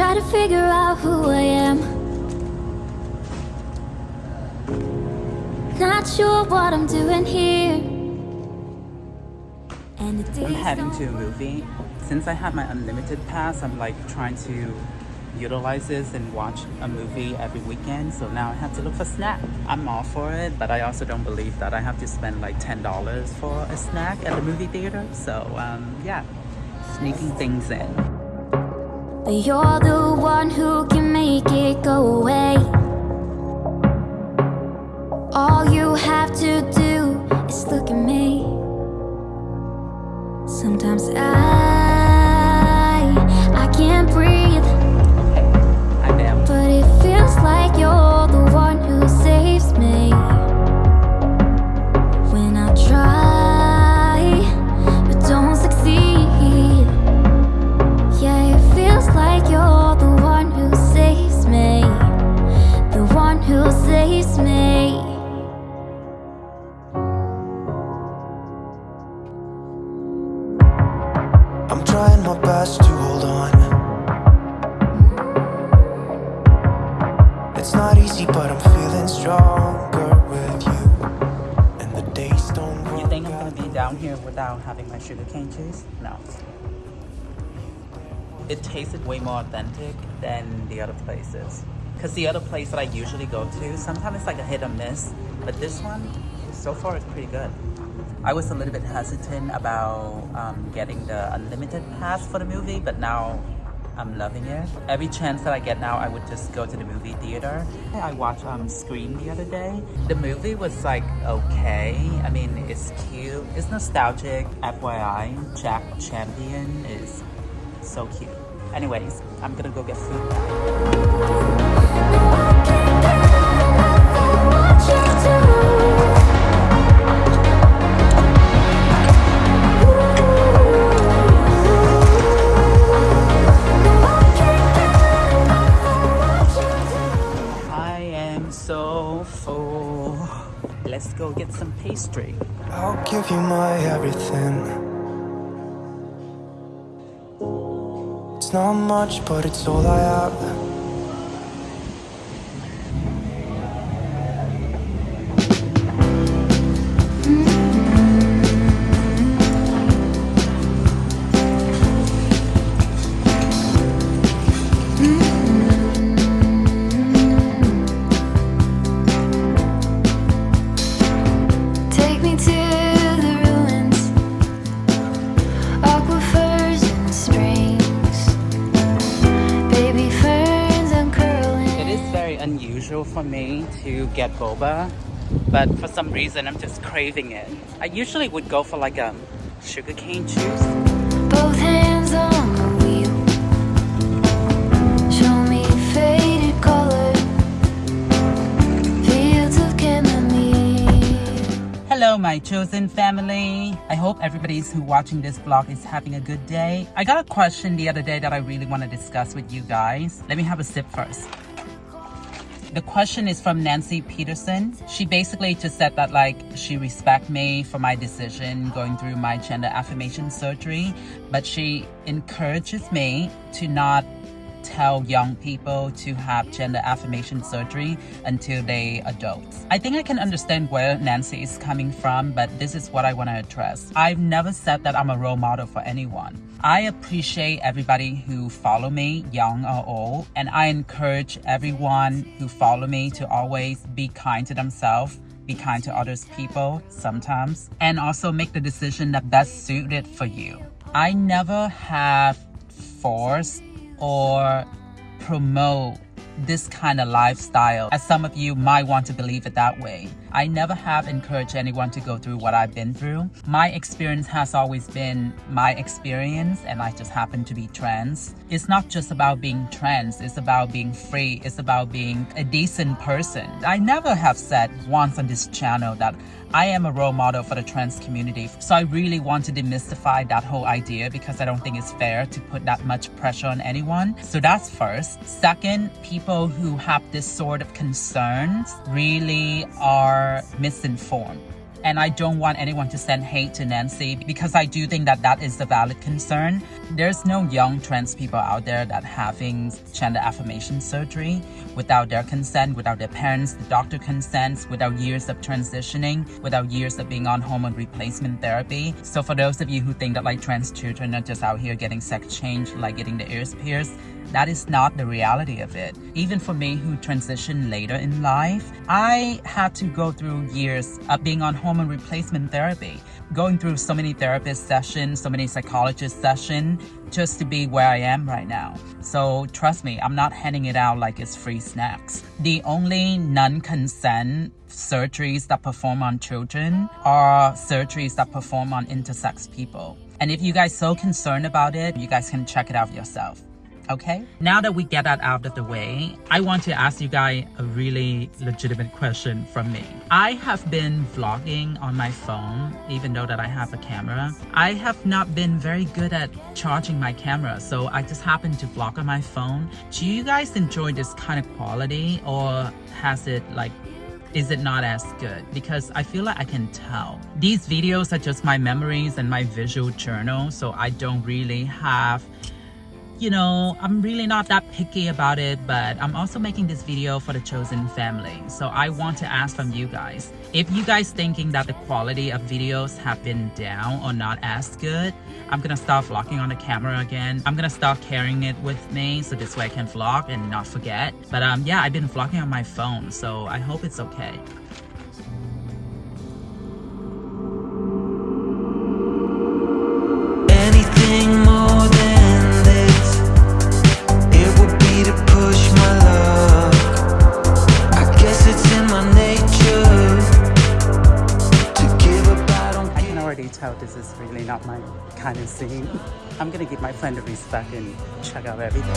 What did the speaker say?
try to figure out who I am. Not sure what I'm doing here. And I'm heading to a movie. Since I have my unlimited pass, I'm like trying to utilize this and watch a movie every weekend. So now I have to look for snack. I'm all for it, but I also don't believe that I have to spend like $10 for a snack at the movie theater. So um, yeah, sneaking things in. But you're the one who can make to hold on. It's not easy, but I'm feeling stronger with you. And the days don't You think I'm gonna be down here without having my sugarcane juice? No. It tasted way more authentic than the other places. Cause the other place that I usually go to, sometimes it's like a hit or miss, but this one, so far, it's pretty good. I was a little bit hesitant about um, getting the unlimited pass for the movie, but now I'm loving it. Every chance that I get now, I would just go to the movie theater. I watched um, Scream the other day. The movie was like okay. I mean, it's cute. It's nostalgic. FYI, Jack Champion is so cute. Anyways, I'm gonna go get food so full. Let's go get some pastry. I'll give you my everything. It's not much, but it's all I have. For me to get boba, but for some reason I'm just craving it. I usually would go for like a sugarcane juice. Both hands on the wheel. Show me faded color, fields of chamomile. Hello, my chosen family. I hope everybody's who watching this vlog is having a good day. I got a question the other day that I really want to discuss with you guys. Let me have a sip first. The question is from Nancy Peterson. She basically just said that like she respect me for my decision going through my gender affirmation surgery, but she encourages me to not tell young people to have gender affirmation surgery until they adults. I think I can understand where Nancy is coming from, but this is what I want to address. I've never said that I'm a role model for anyone. I appreciate everybody who follow me, young or old, and I encourage everyone who follow me to always be kind to themselves be kind to others people sometimes and also make the decision that best suited for you i never have forced or promote this kind of lifestyle as some of you might want to believe it that way i never have encouraged anyone to go through what i've been through my experience has always been my experience and i just happen to be trans it's not just about being trans it's about being free it's about being a decent person i never have said once on this channel that I am a role model for the trans community. So I really want to demystify that whole idea because I don't think it's fair to put that much pressure on anyone. So that's first. Second, people who have this sort of concerns really are misinformed. And I don't want anyone to send hate to Nancy because I do think that that is a valid concern. there's no young trans people out there that having gender affirmation surgery without their consent, without their parents, the doctor consents, without years of transitioning, without years of being on hormone replacement therapy. So for those of you who think that like trans children are just out here getting sex change, like getting the ears pierced, that is not the reality of it. Even for me who transitioned later in life, I had to go through years of being on hormone replacement therapy, going through so many therapist sessions, so many psychologist sessions, just to be where I am right now. So trust me, I'm not handing it out like it's free snacks. The only non-consent surgeries that perform on children are surgeries that perform on intersex people. And if you guys so concerned about it, you guys can check it out yourself okay? Now that we get that out of the way, I want to ask you guys a really legitimate question from me. I have been vlogging on my phone, even though that I have a camera. I have not been very good at charging my camera, so I just happen to vlog on my phone. Do you guys enjoy this kind of quality or has it like is it not as good? Because I feel like I can tell. These videos are just my memories and my visual journal, so I don't really have you know, I'm really not that picky about it, but I'm also making this video for the chosen family. So I want to ask from you guys, if you guys thinking that the quality of videos have been down or not as good, I'm gonna start vlogging on the camera again. I'm gonna start carrying it with me so this way I can vlog and not forget. But um, yeah, I've been vlogging on my phone, so I hope it's okay. I'm gonna give my friend a respect and check out everything.